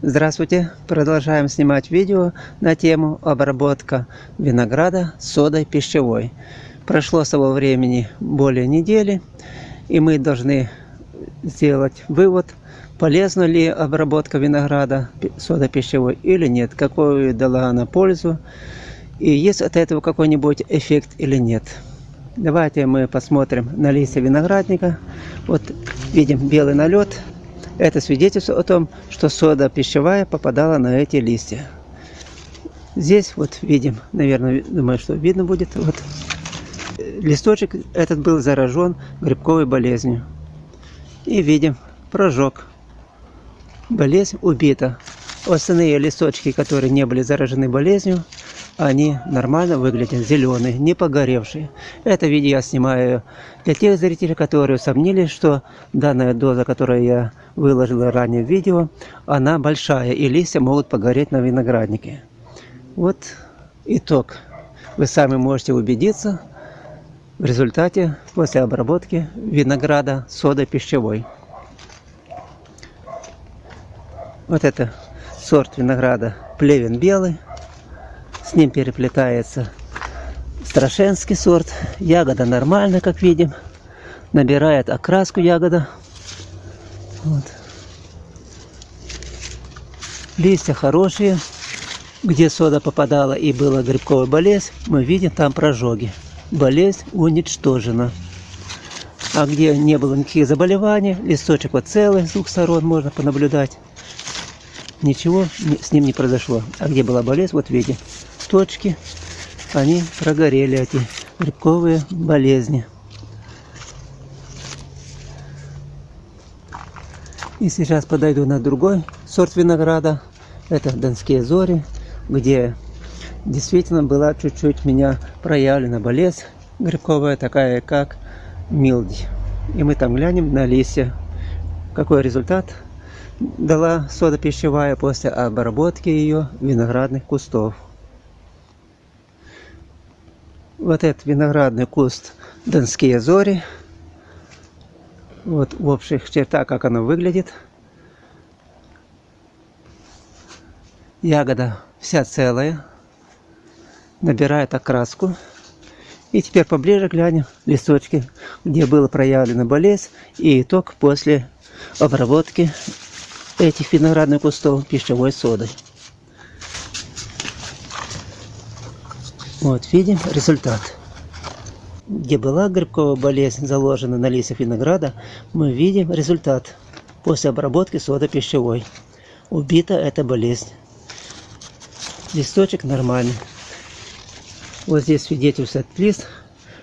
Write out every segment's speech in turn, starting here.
Здравствуйте! Продолжаем снимать видео на тему обработка винограда содой пищевой. Прошло с того времени более недели, и мы должны сделать вывод, полезна ли обработка винограда содой пищевой или нет, какую дала она пользу, и есть от этого какой-нибудь эффект или нет. Давайте мы посмотрим на листья виноградника. Вот видим белый налет это свидетельство о том, что сода пищевая попадала на эти листья. Здесь вот видим, наверное, думаю, что видно будет. Вот листочек этот был заражен грибковой болезнью. И видим прожог. Болезнь убита. Остальные листочки, которые не были заражены болезнью, они нормально выглядят, зеленые, не погоревшие. Это видео я снимаю для тех зрителей, которые усомнились, что данная доза, которую я выложил ранее в видео, она большая, и листья могут погореть на винограднике. Вот итог. Вы сами можете убедиться в результате после обработки винограда содой пищевой. Вот это сорт винограда плевен белый. С ним переплетается страшенский сорт. Ягода нормальная, как видим. Набирает окраску ягода. Вот. Листья хорошие. Где сода попадала и была грибковая болезнь, мы видим там прожоги. Болезнь уничтожена. А где не было никаких заболеваний, листочек вот целый, с двух сторон можно понаблюдать. Ничего с ним не произошло. А где была болезнь, вот видим точки, они прогорели, эти грибковые болезни. И сейчас подойду на другой сорт винограда. Это Донские зори, где действительно была чуть-чуть меня проявлена болезнь грибковая, такая как милдь. И мы там глянем на листья, какой результат дала сода пищевая после обработки ее виноградных кустов. Вот этот виноградный куст Донские зори. Вот в общих чертах, как оно выглядит. Ягода вся целая. Набирает окраску. И теперь поближе глянем листочки, где было проявлена болезнь и итог после обработки этих виноградных кустов пищевой содой. Вот, видим результат. Где была грибковая болезнь заложена на листьях винограда, мы видим результат после обработки сода пищевой. Убита эта болезнь. Листочек нормальный. Вот здесь свидетельствует лист,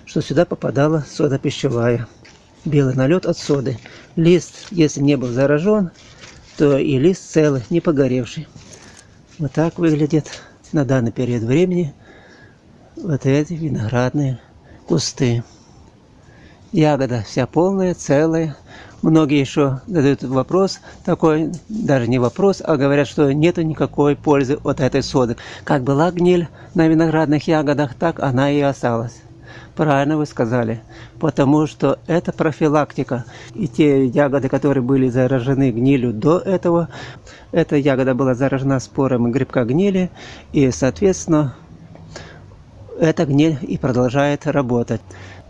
что сюда попадала сода пищевая. Белый налет от соды. Лист, если не был заражен, то и лист целый, не погоревший. Вот так выглядит на данный период времени вот эти виноградные кусты. Ягода вся полная, целая. Многие еще задают вопрос такой, даже не вопрос, а говорят, что нету никакой пользы от этой соды. Как была гниль на виноградных ягодах, так она и осталась. Правильно вы сказали, потому что это профилактика. И те ягоды, которые были заражены гнилью до этого, эта ягода была заражена спорами грибка гнили, и, соответственно, эта гниль и продолжает работать.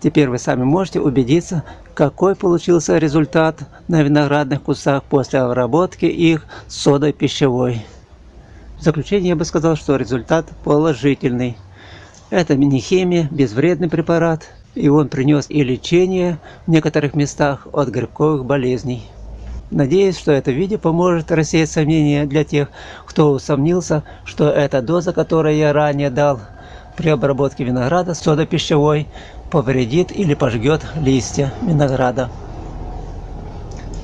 Теперь вы сами можете убедиться, какой получился результат на виноградных кустах после обработки их содой пищевой. В заключение я бы сказал, что результат положительный. Это мини-химия, безвредный препарат, и он принес и лечение в некоторых местах от грибковых болезней. Надеюсь, что это видео поможет рассеять сомнения для тех, кто усомнился, что эта доза, которую я ранее дал, при обработке винограда сода пищевой повредит или пожгет листья винограда.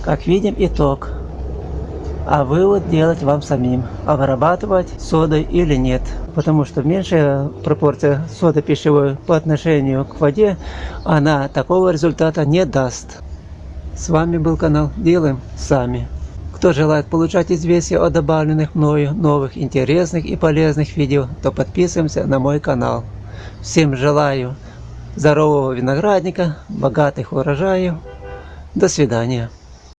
Как видим, итог. А вывод делать вам самим, обрабатывать содой или нет. Потому что меньшая пропорция соды пищевой по отношению к воде, она такого результата не даст. С вами был канал Делаем Сами. Кто желает получать известия о добавленных мною новых интересных и полезных видео, то подписываемся на мой канал. Всем желаю здорового виноградника, богатых урожаев. До свидания.